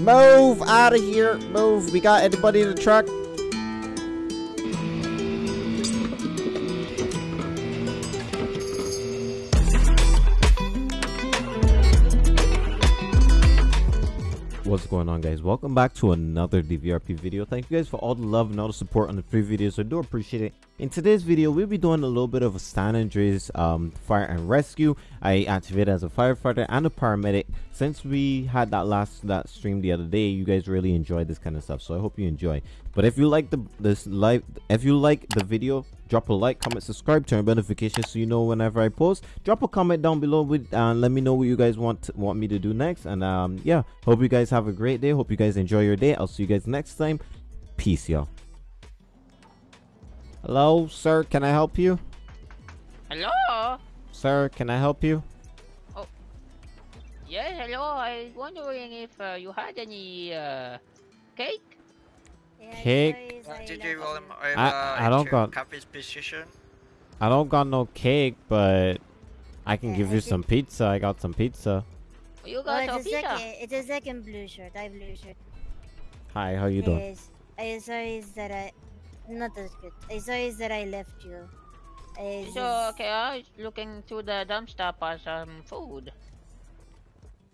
Move out of here. Move. We got anybody in the truck? Going on guys? Welcome back to another DVRP video. Thank you guys for all the love and all the support on the free videos. I do appreciate it. In today's video, we'll be doing a little bit of a San Andreas um, fire and rescue. I activated as a firefighter and a paramedic. Since we had that last that stream the other day, you guys really enjoyed this kind of stuff. So I hope you enjoy. But if you like the this live, if you like the video, drop a like comment subscribe turn notifications so you know whenever i post. Drop a comment down below with and uh, let me know what you guys want want me to do next. And um yeah hope you guys have a great day. Hope you guys enjoy your day. I'll see you guys next time. Peace y'all. Hello sir can i help you? Hello? Sir can i help you? Oh. Yes hello. I was wondering if uh, you had any uh, cake cake. Uh, did you roll him over I, I don't got Cappy's position? I don't got no cake, but I can yeah, give I you some pizza. I got some pizza. You got oh, it's pizza? A second, it's a second blue shirt. I blue shirt. Hi, how you doing? Yes. I sorry is that I not as good. I sorry is that I left you. I so okay, I was looking to the dumpster for some food.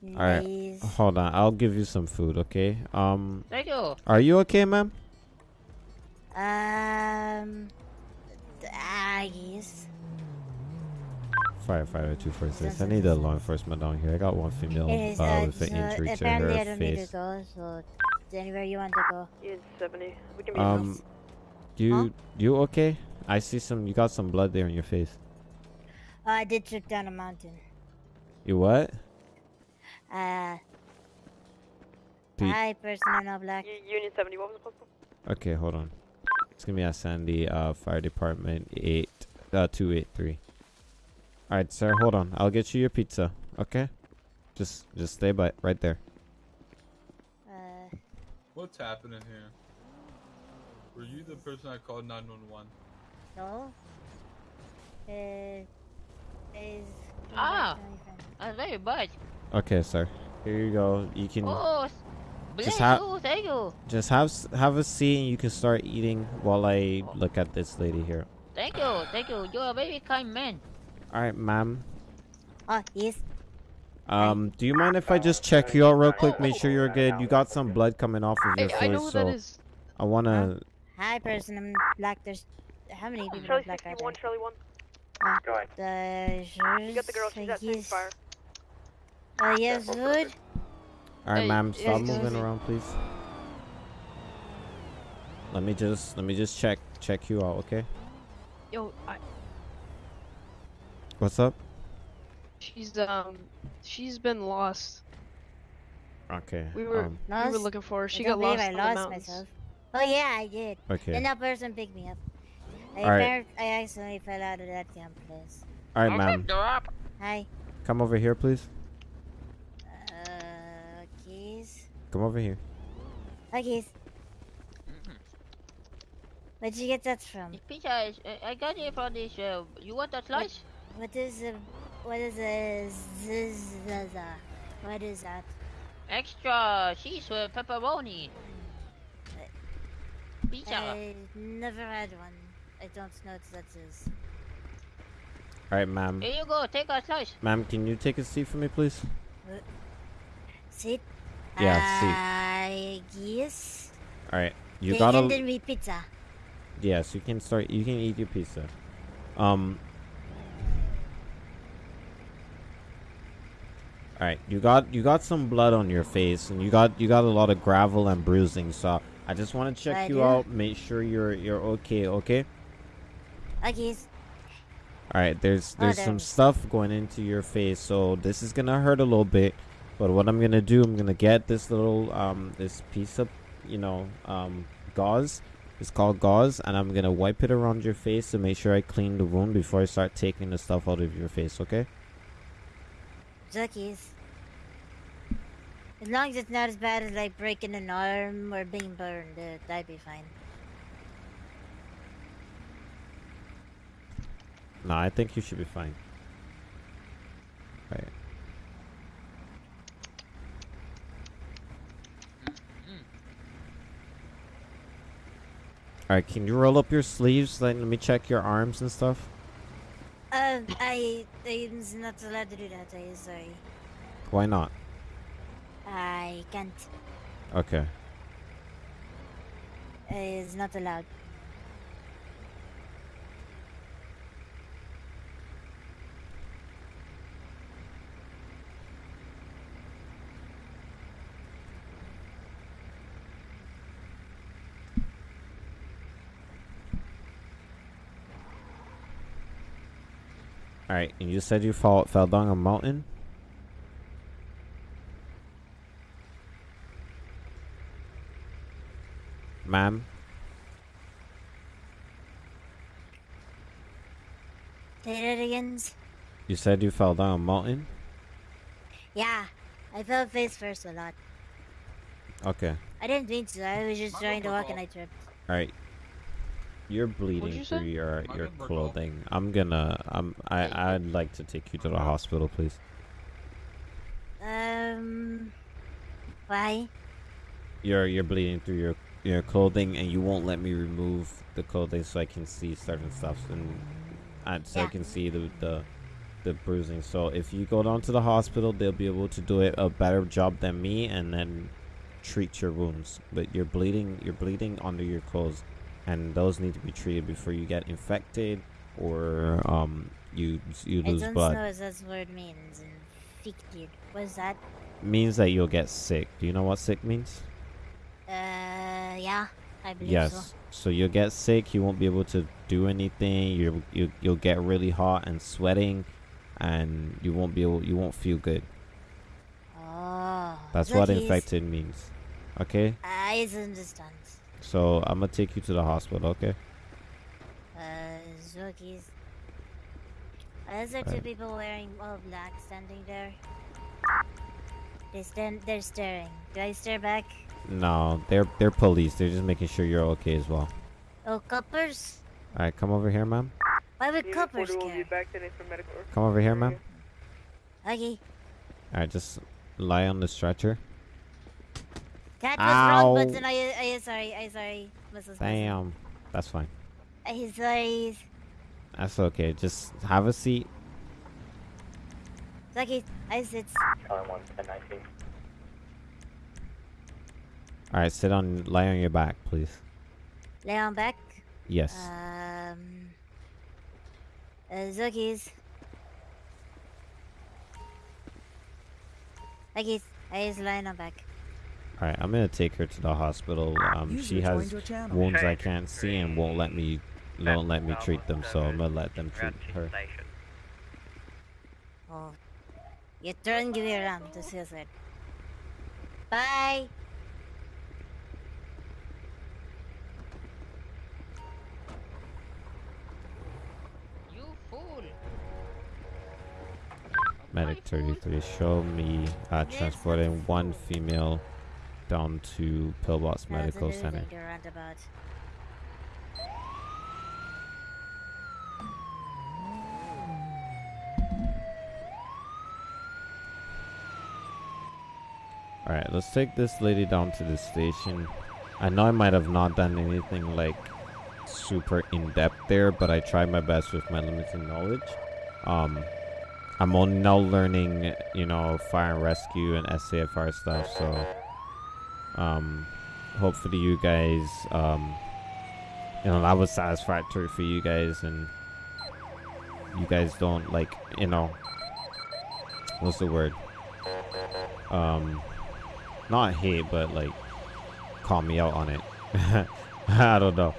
All right, hold on. I'll give you some food, okay? Um. Thank you. Are you okay, ma'am? Um. I guess. Firefighter 246. I need a law enforcement down here. I got one female uh, uh, with an injury to her I don't face. Need to go, so anywhere you want to go. Is 70. We can be um, you huh? you okay? I see some. You got some blood there on your face. Uh, I did trip down a mountain. You what? Uh. Hi, person in all black. Unit 70. What was the possible? Okay, hold on. It's gonna be at Sandy uh, Fire Department eight uh, two eight three. All right, sir. Hold on. I'll get you your pizza. Okay. Just just stay by right there. Uh. What's happening here? Were you the person I called 911? No. Uh. Is. Ah. Uh, very bad. Okay, sir. Here you go. You can. Oh, just have, you, thank you. Just have have a seat and you can start eating while I look at this lady here. Thank you, thank you. You're a very kind man. All right, ma'am. Oh, yes. Um, do you mind if I just check you out real quick, make sure you're good? You got some blood coming off of your hey, face, I know so that is. I wanna. Hi, person. I'm black. There's how many people Charlie black 61, Charlie 1. Uh, the you got the girl. She's at yes. fire. Uh, yes, good. Alright, ma'am, stop moving around, please. Let me just, let me just check, check you out, okay? Yo, I... What's up? She's, um, she's been lost. Okay. We were, um, we were looking for her. She got lost I lost myself. Oh yeah, I did. Okay. Then that person picked me up. I, right. I accidentally fell out of that damn place. Alright, ma'am. Hi. Come over here, please. Uh, keys. Come over here. Hi, keys. Where'd you get that from? Pizza is, uh, I got it from this, uh, you want a slice? What, what is a, what is a, zzzz, what is that? Extra cheese with pepperoni. Pizza. I never had one. I don't know what that is. Alright, ma'am. Here you go, take a slice. Ma'am, can you take a seat for me, please? What? Seat? Yeah, see. I guess. Alright, you they gotta... handed me pizza. Yes, you can start, you can eat your pizza. Um... Alright, you got you got some blood on your face and you got you got a lot of gravel and bruising, so I just want to check I you do. out, make sure you're you're okay, okay? Okay. All right, there's Oh, there's there some stuff going into your face, so this is gonna hurt a little bit. But what I'm gonna do, I'm gonna get this little um this piece of you know um gauze. It's called gauze, and I'm gonna wipe it around your face to make sure I clean the wound before I start taking the stuff out of your face. Okay? Zuckies. As long as it's not as bad as like breaking an arm or being burned, uh, that'd be fine. No, I think you should be fine. Alright, can you roll up your sleeves? Let me check your arms and stuff. Um, I I'm not allowed to do that. I'm sorry. Why not? I can't. Okay. It's not allowed. Alright, and you said you fall fell down a mountain? Ma'am? Say that again. You said you fell down a mountain? Yeah, I fell face first a lot. Okay. I didn't mean to. I was just trying to walk and I tripped. Alright. You're bleeding you through say? your My your number, clothing. I'm gonna I'm I I'd like to take you to the hospital, please. Um, why? You're you're bleeding through your your clothing and you won't let me remove the clothing so I can see certain stuff and and so I can see the the the bruising. So if you go down to the hospital, they'll be able to do it a better job than me and then treat your wounds. But you're bleeding you're bleeding under your clothes and those need to be treated before you get infected or um you you lose I lose don't blood. know what that word means. Infected. What's that? Means that you'll get sick. Do you know what sick means? Uh, yeah, I believe Yes. so. So you'll get sick. You won't be able to do anything. You you you'll get really hot and sweating, and you won't be able. You won't feel good. Oh. That's what infected means. Okay. I understand. So I'm gonna take you to the hospital. Okay. Uh, Zookies. Is there two Alright. people wearing all black standing there? They stand. They're staring. Do I stare back? No, they're they're police. They're just making sure you're okay as well. Oh, coppers. All right, come over here, ma'am. Why would coppers care? Come over here, ma'am. Okay. All right, just lie on the stretcher. That was wrong Ow. button. I, I sorry. I sorry, Mrs. Wilson. Damn. That's fine. I sorry. That's okay. Just have a seat. Okay, I sit. All right, sit on, lie on your back, please. Lay on back. Yes. Um. Uh, Zookies. Okay, I just lying on back. All right, I'm gonna take her to the hospital. Um, she has wounds I can't see and won't let me won't let me treat them, so I'm gonna let them treat her. Oh. You turn, give me around to see us. Bye. You fool. Medic 33, show me uh, transporting one female down to Pillbox No, Medical Center. like a roundabout. All right, let's take this lady down to the station. I know I might have not done anything like super in depth there, but I tried my best with my limited knowledge. Um, I'm only now learning, you know, fire and rescue and SAFR stuff. So, um, hopefully you guys, um, you know, that was satisfactory for you guys, and you guys don't like, you know, what's the word? Um, not hate, but like call me out on it. I don't know.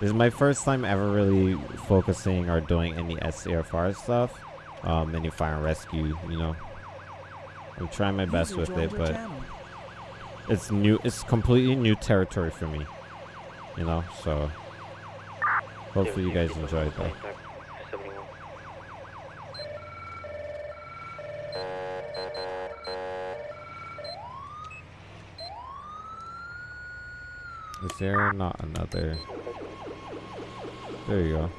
This is my first time ever really focusing or doing any SCFR stuff, um, any fire and rescue. You know, I'm trying my best with it, but it's new. It's completely new territory for me. You know, so hopefully you guys enjoyed that. Is there not another? There you go.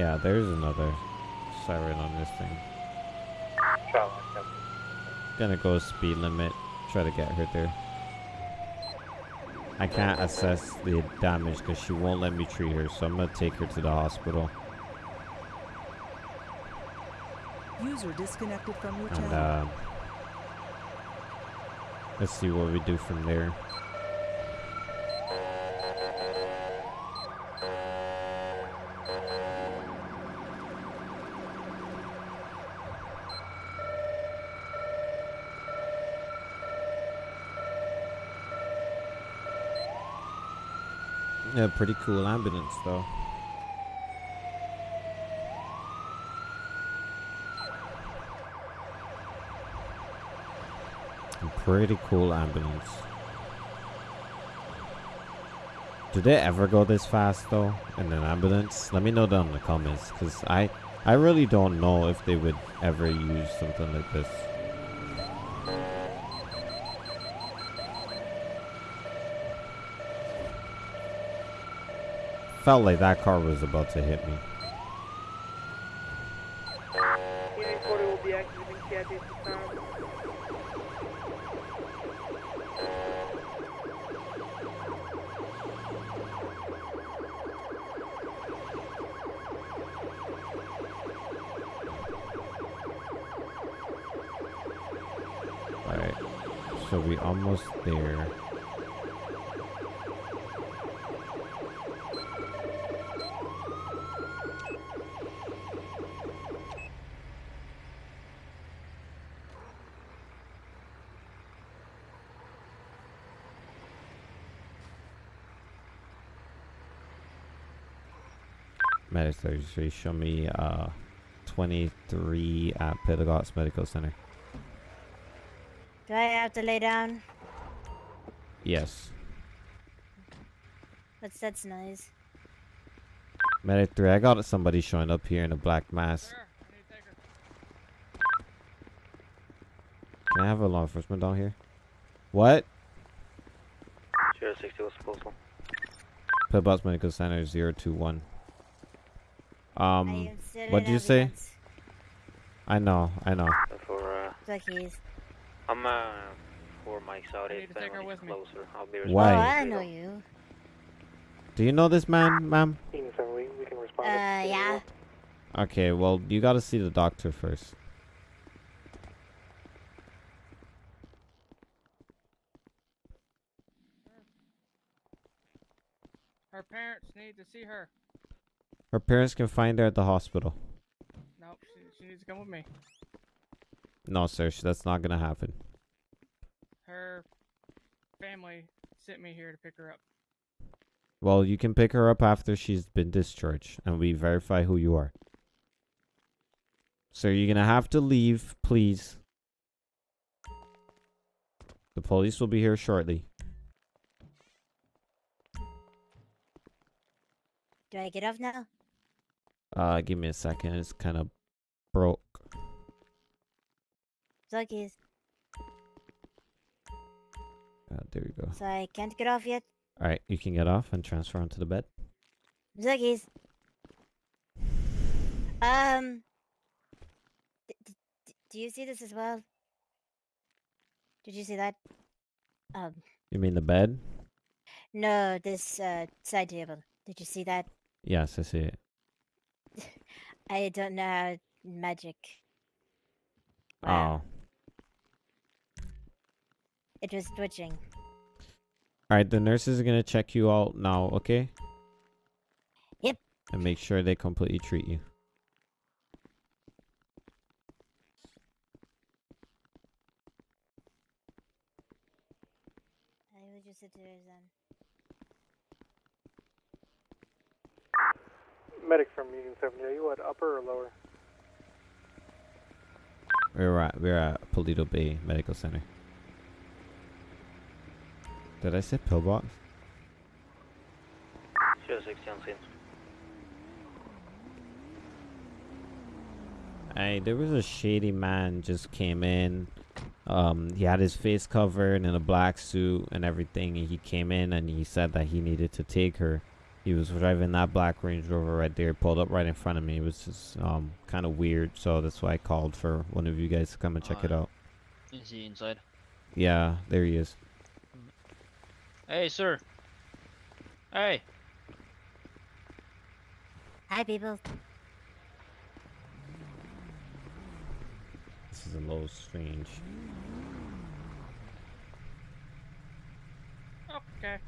Yeah, there's another siren on this thing. Gonna go speed limit. Try to get her there. I can't assess the damage because she won't let me treat her, so I'm gonna take her to the hospital. User disconnected from your And channel. uh, let's see what we do from there. Yeah, pretty cool ambulance though. Pretty cool ambulance. Do they ever go this fast though in an ambulance? Let me know down in the comments because I I really don't know if they would ever use something like this. Felt like that car was about to hit me. Unit 40 will be activating CID this time. Alright. So we almost there. Medics registry, show me uh 23 at Pentagots Medical Center. Do I have to lay down? Yes. What's that's nice. Medic 3, I got somebody showing up here in a black mask. Can I have a law enforcement down here? What? 060 was postal. Pillbox Medical Center 021. I Um, what'd in you say? ambulance. I know, I know. For, uh, Duckies. I'm, uh, four mics out. If to take her anyone is with me. closer, I'll be Why? Oh. I know you. Do you know this man, ma'am? We, we can respond. Uh, yeah. Okay, well, you gotta see the doctor first. Her parents need to see her. Her parents can find her at the hospital. Nope, she, she needs to come with me. No, sir, that's not gonna happen. Her family sent me here to pick her up. Well, you can pick her up after she's been discharged, and we verify who you are. Sir, you're gonna have to leave, please. The police will be here shortly. Do I get off now? Uh, give me a second. It's kind of broke. Duckies. Uh, there you go. So I can't get off yet? All right, you can get off and transfer onto the bed. Duckies. Um. do you see this as well? Did you see that? Um. You mean the bed? No, this uh side table. Did you see that? Yes, I see it. I don't know how magic. Wow. Oh. It was twitching. All right, the nurses are gonna check you out now, okay? Yep. And make sure they completely treat you. I will just sit there then. Medic from Union 7, are you at upper or lower? We're at we're at Paleto Bay Medical Center. Did I say pillbox? 060 on scene. Hey, there was a shady man just came in. Um, he had his face covered in a black suit and everything. And he came in and he said that he needed to take her. He was driving that black Range Rover right there, pulled up right in front of me. It was just um kind of weird, so that's why I called for one of you guys to come and check it out. Is he inside? Yeah, there he is. Hey, sir. Hey. Hi, people. This is a little strange. Okay.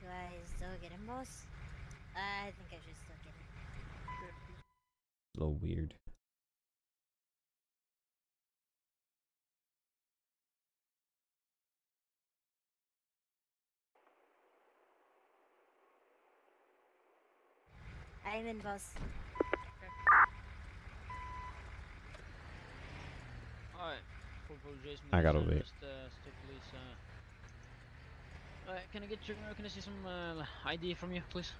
Do I still get him, boss? I think I should still get him. A little weird. I'm in, boss. Alright. For for Jason, I gotta Wilson, wait. Just, uh, stay police. Alright, can I get your, can I see some, uh, ID from you, please?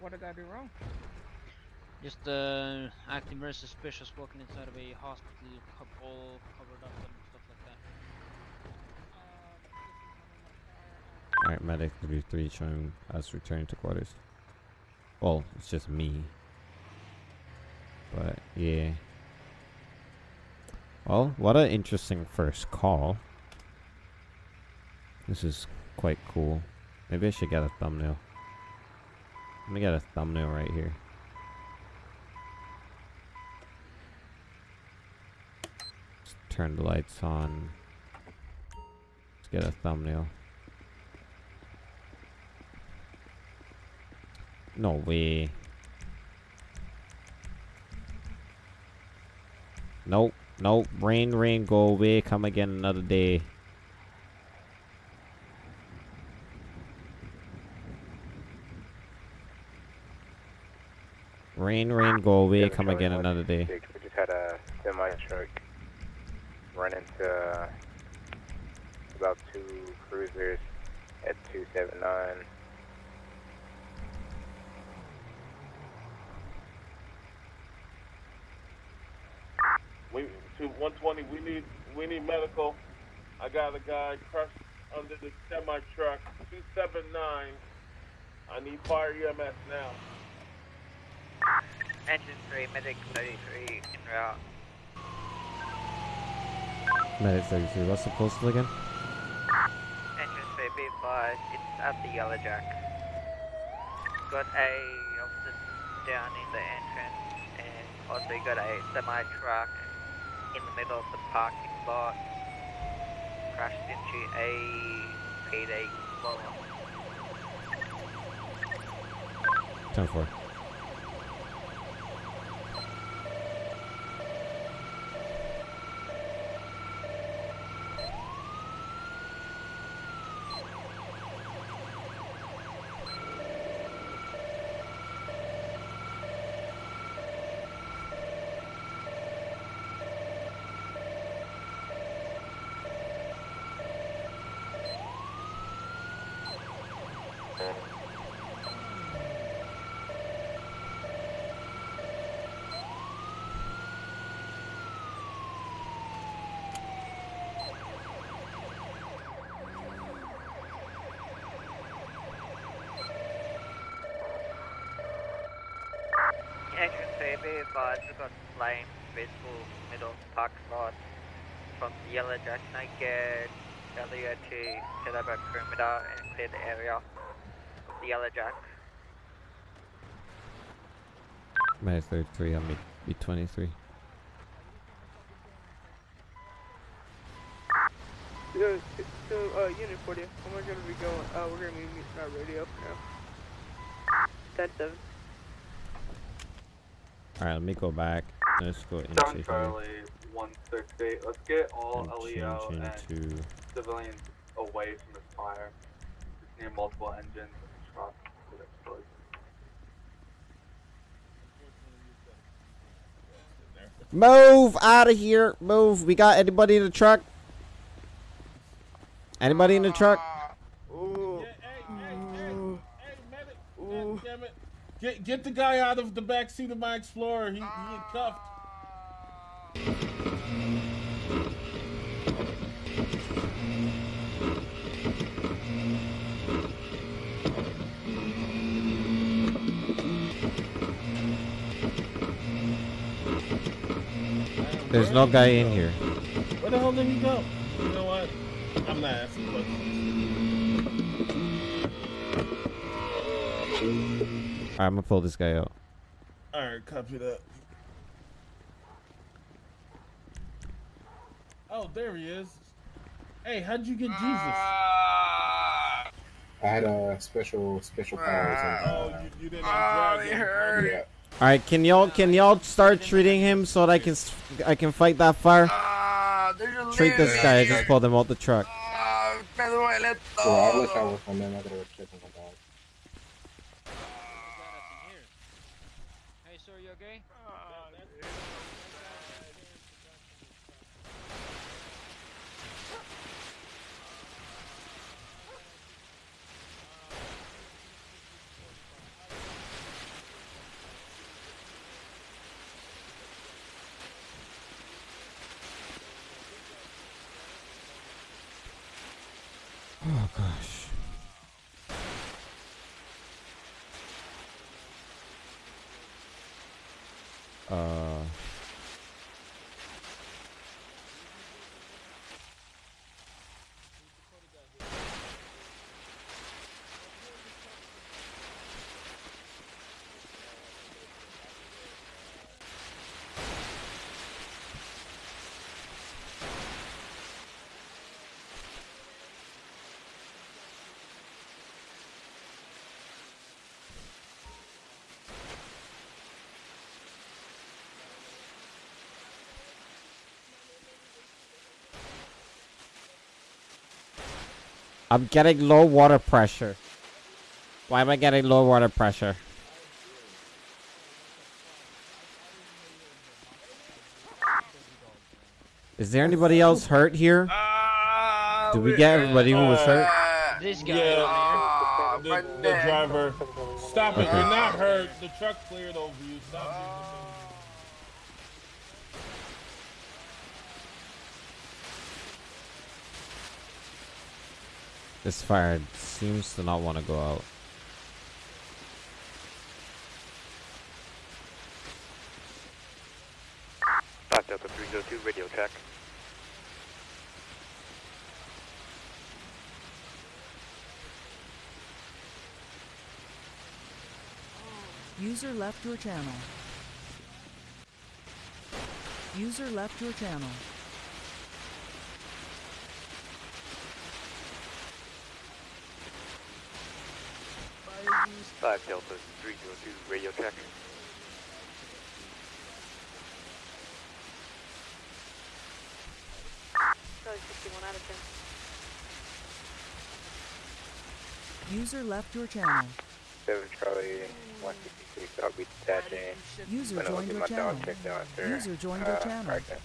What did I do wrong? Just, uh, acting very suspicious walking inside of a hospital, all covered up and stuff like that. Alright, medic 33 showing us returning to quarters. Well, it's just me. But, yeah. Well, what an interesting first call. This is quite cool. Maybe I should get a thumbnail. Let me get a thumbnail right here. Turn the lights on. Let's get a thumbnail. No way. Nope. Nope. Rain, rain, go away. Come again another day. Rain, rain, go away. Come again another day. We just had a semi truck run into uh, about two cruisers at 279. We to 120. We need we need medical. I got a guy crushed under the semi truck. 279. I need fire EMS now. Engine 3, medic 33 in route. Medic 33, what's the postal again? Engine 3, be advised, it's at the Yellow Jack. Got a officer down in the entrance, and also got a semi-truck in the middle of the parking lot. Crashed into a PD 10-4. Advised, we've got flames visible middle of the parking lot from the Yellow. Can I get Elliot to set up a perimeter and clear the area the Yellow Jack? Medic 33 on me. B23. So, so uh, Unit 40, when we're gonna be going, uh, we're gonna be meeting our radio now. 10 7. Alright, let me go back. Let's go into Seven Charlie, one six eight. Let's get all and LEO and into civilians away from this fire. Just near multiple engines and trucks that explode. Move out of here. Move. We got anybody in the truck? Anybody in the truck? Get the guy out of the back seat of my Explorer. He, he cuffed. There's no guy in here. Where the hell did he go? You know what? I'm not asking questions. Alright, I'm gonna pull this guy out. All right, copy that. Oh, there he is. Hey, how'd you get Jesus? I had a special special powers. And, Oh, uh, you, you didn't drag him. yeah. All right, can y'all can y'all start treating him so that I can s- I can fight that fire? Treat this guy. I just pulled him out the truck. Well, I'll let y'all work on them. I gotta work check on my dog. Hey, sir, you okay? Oh gosh. Uh. I'm getting low water pressure. Why am I getting low water pressure? Is there anybody else hurt here? Did we get everybody who was hurt? This guy Yeah, uh, the, the driver. Stop it! Okay. You're not hurt. The truck cleared over you. Stop uh, This fire seems to not want to go out. Five Delta 302, radio check. User left your channel. User left your channel. Five Delta 302, radio check. Probably 61 out of 10. User left your channel. Seven Charlie, one sixty six. I'll be detaching. User When I joined get your my channel. dog checked out. User joined your Uh, channel. right then.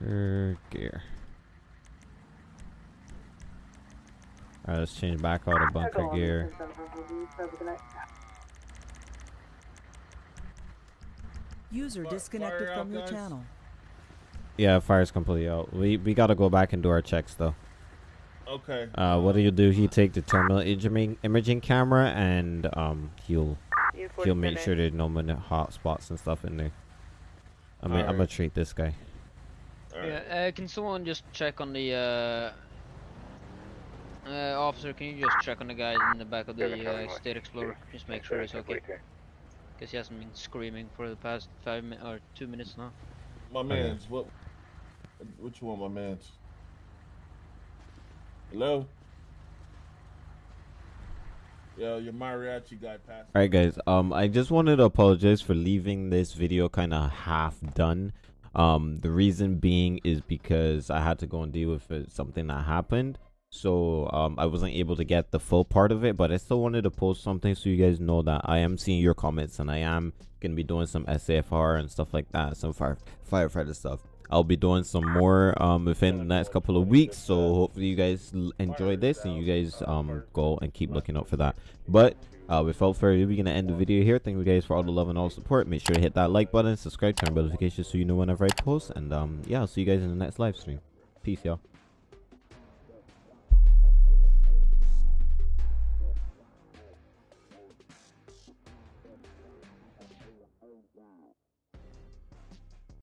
Her gear. Alright, let's change back all of bunker gear. User disconnected from out, your channel. Yeah, fire's completely out. We we gotta go back and do our checks though. Okay. Uh, what do you do? He take the thermal imaging imaging camera and um he'll You he'll make sure there's no many hot spots and stuff in there. I mean, I'm gonna treat this guy. Yeah, uh, can someone just check on the uh, uh, officer? Can you just check on the guy in the back of the uh, State Explorer? Just make sure he's okay. Because he hasn't been screaming for the past five minutes or two minutes now. My man's what? What you want, my man's? Hello. Yo, your mariachi guy passed. All right, guys. Um, I just wanted to apologize for leaving this video kind of half done. Um, the reason being is because I had to go and deal with it, something that happened. So um, I wasn't able to get the full part of it, but I still wanted to post something so you guys know that I am seeing your comments and I am gonna be doing some SAFR and stuff like that, some fire firefighter stuff. I'll be doing some more um within the next couple of weeks, so hopefully you guys enjoy this and you guys um go and keep looking out for that. But uh, without further ado, we're gonna end the video here. Thank you guys for all the love and all the support. Make sure to hit that like button, subscribe, turn on notifications so you know whenever I post, and um yeah, I'll see you guys in the next live stream. Peace, y'all.